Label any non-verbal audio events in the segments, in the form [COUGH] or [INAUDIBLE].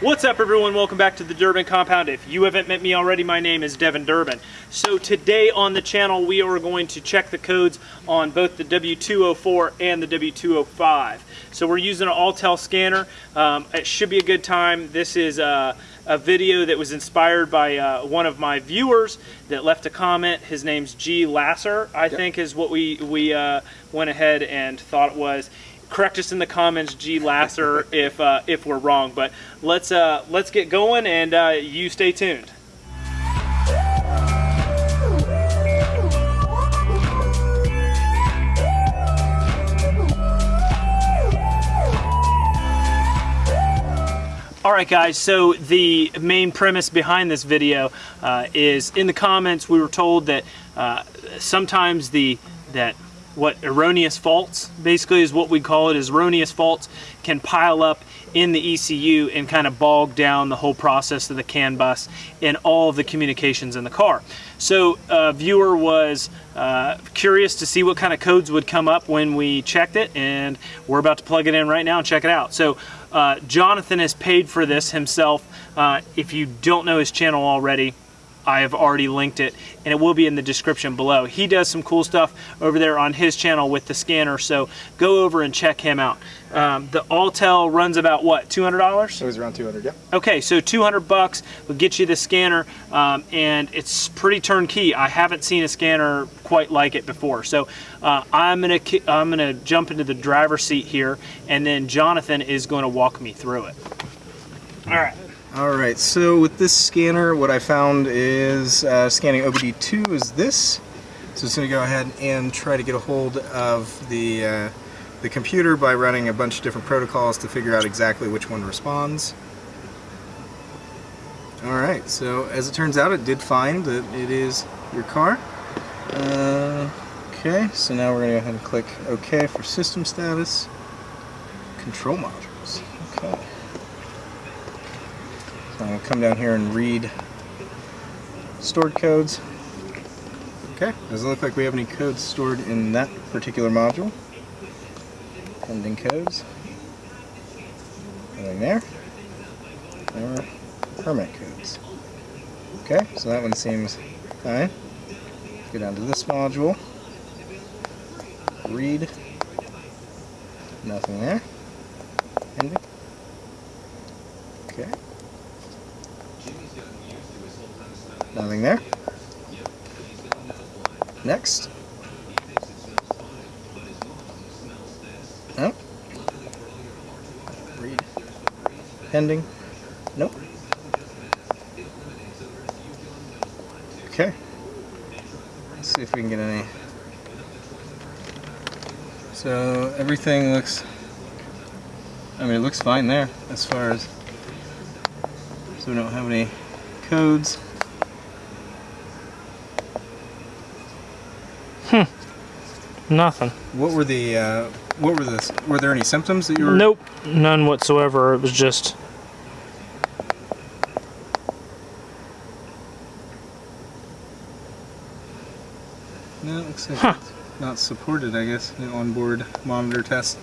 What's up everyone? Welcome back to the Durbin Compound. If you haven't met me already, my name is Devin Durbin. So today on the channel we are going to check the codes on both the W204 and the W205. So we're using an Autel scanner. Um, it should be a good time. This is uh, a video that was inspired by uh, one of my viewers that left a comment. His name's G. Lasser, I yep. think is what we, we uh, went ahead and thought it was correct us in the comments, G Lasser, [LAUGHS] if uh, if we're wrong. But let's uh, let's get going, and uh, you stay tuned. Alright guys, so the main premise behind this video uh, is in the comments we were told that uh, sometimes the that what erroneous faults basically is what we call it is erroneous faults can pile up in the ECU and kind of bog down the whole process of the CAN bus and all of the communications in the car. So a viewer was uh, curious to see what kind of codes would come up when we checked it and we're about to plug it in right now and check it out. So uh, Jonathan has paid for this himself. Uh, if you don't know his channel already, I have already linked it and it will be in the description below. He does some cool stuff over there on his channel with the scanner, so go over and check him out. Um, the Autel runs about what, $200? It was around 200, yeah. Okay, so 200 bucks will get you the scanner um, and it's pretty turnkey. I haven't seen a scanner quite like it before. So uh, I'm gonna I'm gonna jump into the driver's seat here and then Jonathan is going to walk me through it. All right. Alright, so with this scanner, what I found is uh, scanning OBD2 is this. So it's going to go ahead and try to get a hold of the, uh, the computer by running a bunch of different protocols to figure out exactly which one responds. Alright, so as it turns out, it did find that it is your car. Uh, okay, so now we're going to go ahead and click OK for system status. Control modules. Okay. I'm going to come down here and read stored codes. Okay, doesn't look like we have any codes stored in that particular module. Pending codes. Nothing there. Or permit codes. Okay, so that one seems fine. Go down to this module. Read. Nothing there. Pending. Okay. Nothing there. Next. Read. Pending. Nope. Okay. Let's see if we can get any. So everything looks, I mean it looks fine there as far as, so we don't have any codes. Nothing. What were the, uh, what were the, were there any symptoms that you were? Nope, none whatsoever. It was just. No, it looks like huh. not supported, I guess, the onboard monitor test.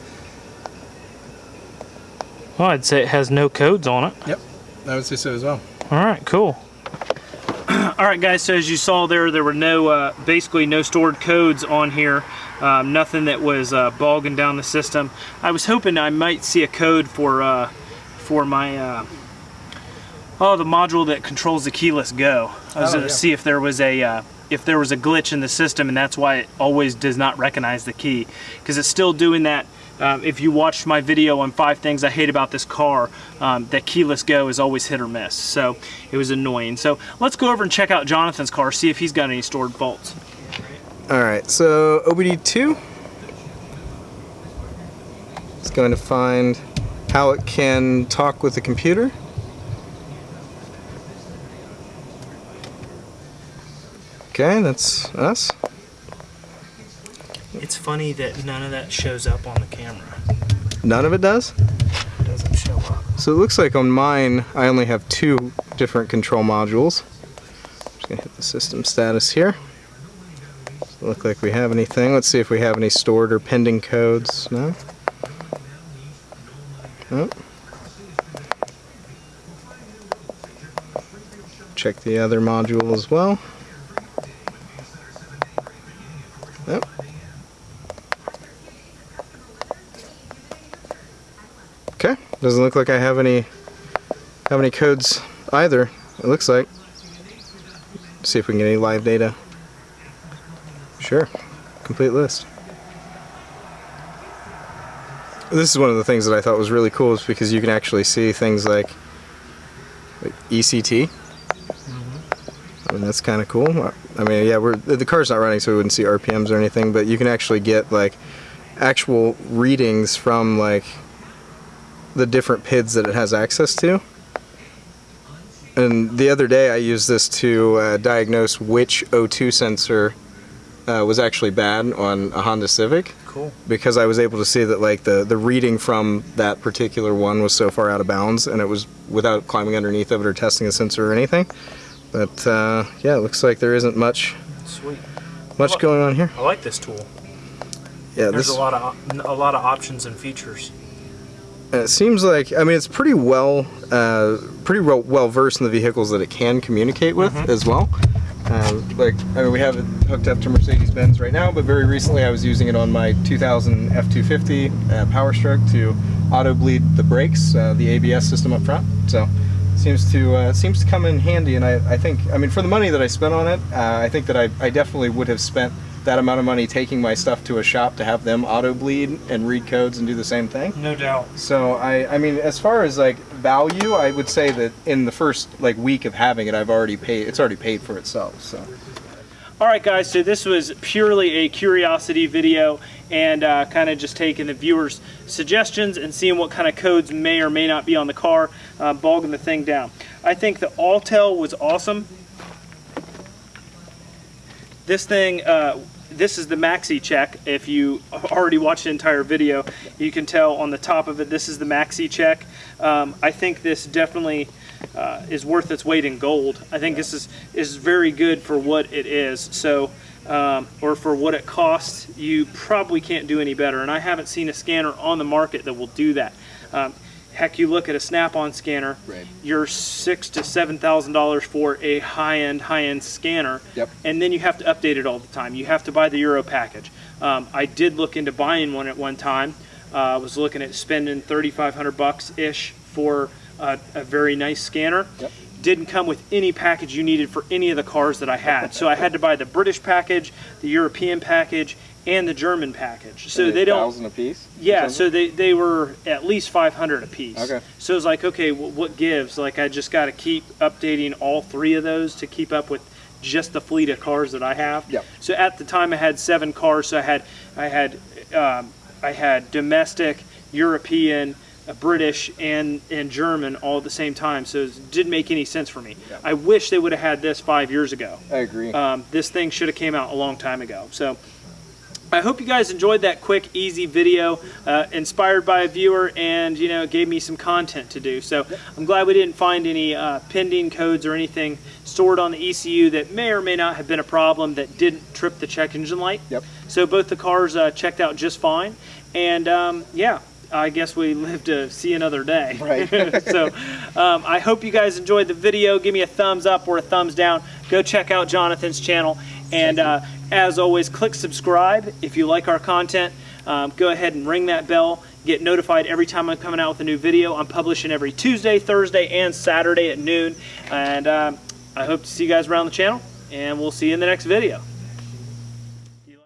Well, I'd say it has no codes on it. Yep, I would say so as well. All right, cool. All right, guys, so as you saw there, there were no, uh, basically no stored codes on here. Um, nothing that was uh, bogging down the system. I was hoping I might see a code for uh, for my uh, oh the module that controls the keyless go. I was oh, going to yeah. see if there was a uh, if there was a glitch in the system and that's why it always does not recognize the key because it's still doing that um, if you watched my video on five things I hate about this car, um, that keyless go is always hit or miss. So it was annoying. So let's go over and check out Jonathan's car, see if he's got any stored faults. Alright, so OBD2 is going to find how it can talk with the computer. Okay, that's us. It's funny that none of that shows up on the camera. None of it does? It doesn't show up. So it looks like on mine I only have two different control modules. I'm just going to hit the system status here. Doesn't look like we have anything. Let's see if we have any stored or pending codes. No? Nope. check the other module as well. Doesn't look like I have any have any codes either. It looks like. See if we can get any live data. Sure, complete list. This is one of the things that I thought was really cool is because you can actually see things like, like ECT. I mean that's kind of cool. I mean yeah, we're the car's not running so we wouldn't see RPMs or anything, but you can actually get like actual readings from like the different PIDs that it has access to. And the other day I used this to uh, diagnose which O2 sensor uh, was actually bad on a Honda Civic. Cool. Because I was able to see that like the, the reading from that particular one was so far out of bounds and it was without climbing underneath of it or testing a sensor or anything. But uh, yeah, it looks like there isn't much Sweet. much going on here. I like this tool. Yeah, There's this a lot of a lot of options and features. And it seems like I mean it's pretty well uh, pretty well, well versed in the vehicles that it can communicate with as well. Uh, like I mean we have it hooked up to Mercedes-Benz right now, but very recently I was using it on my 2000 F250 uh, Power Stroke to auto bleed the brakes, uh, the ABS system up front. So seems to uh, seems to come in handy, and I, I think I mean for the money that I spent on it, uh, I think that I, I definitely would have spent that amount of money taking my stuff to a shop to have them auto bleed and read codes and do the same thing. No doubt. So I, I mean, as far as like value, I would say that in the first like week of having it, I've already paid. It's already paid for itself. So All right, guys. So this was purely a curiosity video, and uh, kind of just taking the viewers' suggestions and seeing what kind of codes may or may not be on the car, uh, bogging the thing down. I think the Autel was awesome. This thing, uh, this is the MaxiCheck. If you already watched the entire video, you can tell on the top of it, this is the MaxiCheck. Um, I think this definitely uh, is worth its weight in gold. I think this is, is very good for what it is. So, um, or for what it costs, you probably can't do any better. And I haven't seen a scanner on the market that will do that. Um, heck, you look at a Snap-on scanner, Right. you're six to seven thousand dollars for a high-end, high-end scanner, Yep. and then you have to update it all the time. You have to buy the Euro package. Um, I did look into buying one at one time. Uh, I was looking at spending thirty-five hundred bucks ish for a, a very nice scanner. Yep. Didn't come with any package you needed for any of the cars that I had, so I had to buy the British package, the European package, and the German package. So they don't. a piece. Yeah, so they, they were at least 500 a piece. Okay. So it's like, okay, wh- what gives? Like, I just got to keep updating all three of those to keep up with just the fleet of cars that I have. Yep. So at the time, I had seven cars. So I had I had um, I had domestic, European, British, and and German all at the same time. So it didn't make any sense for me. Yep. I wish they would have had this five years ago. I agree. Um, this thing should have came out a long time ago. So I hope you guys enjoyed that quick, easy video, uh, inspired by a viewer, and you know, gave me some content to do. So I'm glad we didn't find any uh, pending codes or anything stored on the ECU that may or may not have been a problem that didn't trip the check engine light. Yep. So both the cars uh, checked out just fine, and um, yeah. I guess we live to see another day. [LAUGHS] Right. [LAUGHS] so um, I hope you guys enjoyed the video. Give me a thumbs up or a thumbs down. Go check out Jonathan's channel. And uh, as always, click subscribe if you like our content. Um, go ahead and ring that bell. Get notified every time I'm coming out with a new video. I'm publishing every Tuesday, Thursday, and Saturday at noon. And um, I hope to see you guys around the channel. And we'll see you in the next video.